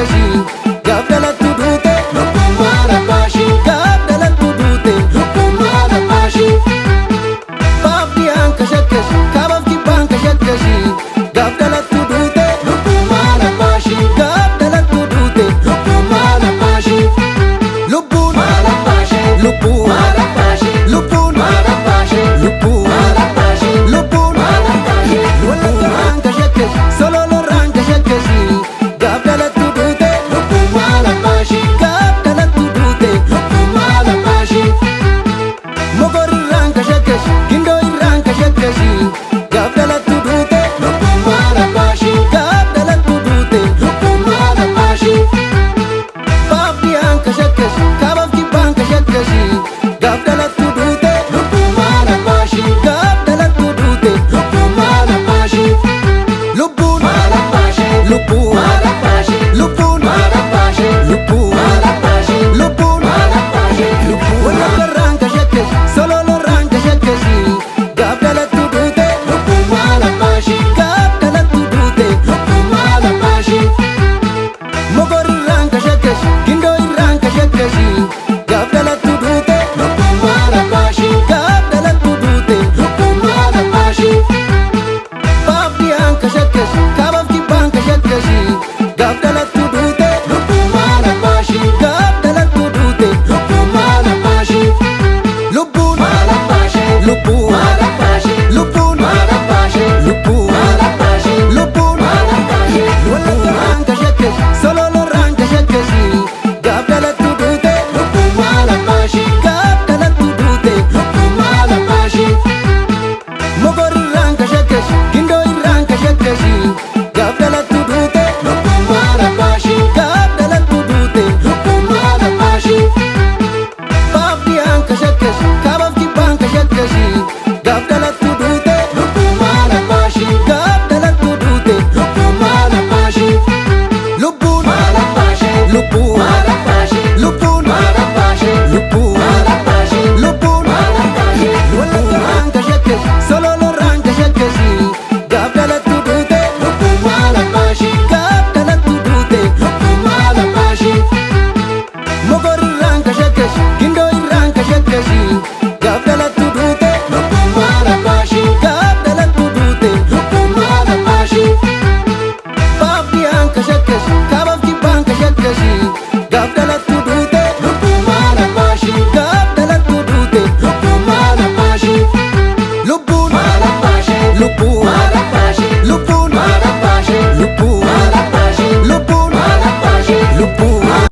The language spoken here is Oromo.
gashi gaaf no. Cause